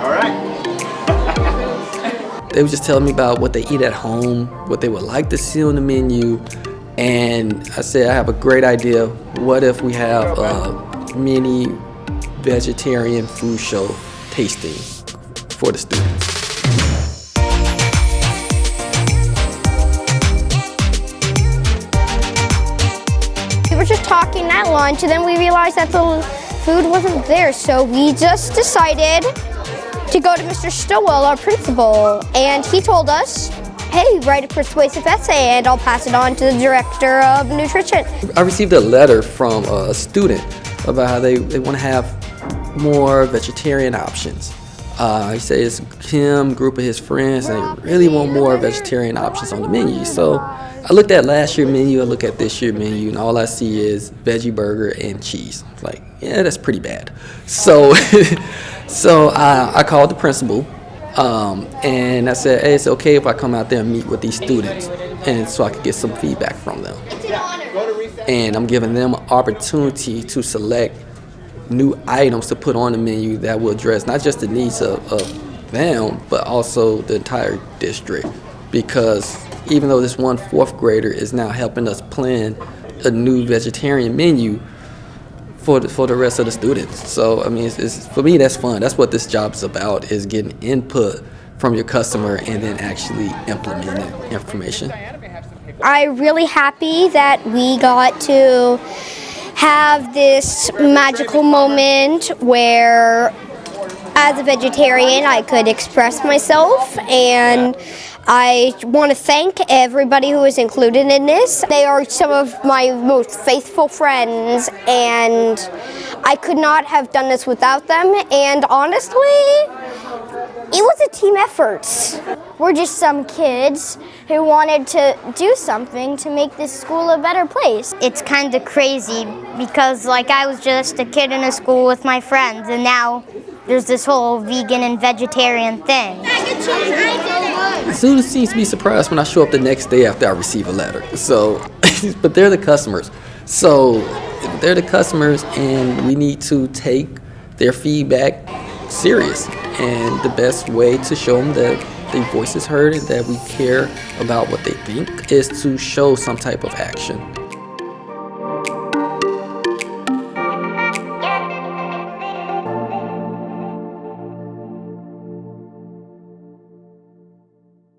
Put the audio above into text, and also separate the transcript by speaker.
Speaker 1: All right.
Speaker 2: They were just telling me about what they eat at home, what they would like to see on the menu, and I said I have a great idea. What if we have a mini vegetarian food show tasting for the students?
Speaker 3: We were just talking at lunch and then we realized that the food wasn't there. So we just decided to go to Mr. Stowell, our principal, and he told us, hey, write a persuasive essay and I'll pass it on to the director of nutrition.
Speaker 2: I received a letter from a student about how they, they want to have more vegetarian options. Uh, he says him, group of his friends, they really want more vegetarian options on the menu. So I looked at last year's menu, I look at this year's menu, and all I see is veggie burger and cheese. Like, yeah, that's pretty bad. So, so uh, I called the principal, um, and I said, hey, it's okay if I come out there and meet with these students, and so I could get some feedback from them. And I'm giving them an opportunity to select new items to put on the menu that will address not just the needs of, of them, but also the entire district. Because even though this one fourth grader is now helping us plan a new vegetarian menu for the, for the rest of the students. So, I mean, it's, it's, for me, that's fun. That's what this job is about, is getting input from your customer and then actually implementing information.
Speaker 3: I'm really happy that we got to have this magical moment where as a vegetarian I could express myself and I want to thank everybody who is included in this. They are some of my most faithful friends and I could not have done this without them and honestly it was a team effort. We're just some kids who wanted to do something to make this school a better place.
Speaker 4: It's kind of crazy because like I was just a kid in a school with my friends and now there's this whole vegan and vegetarian thing.
Speaker 2: Students seem to be surprised when I show up the next day after I receive a letter. So, but they're the customers. So they're the customers and we need to take their feedback serious. And the best way to show them that their voice is heard and that we care about what they think is to show some type of action.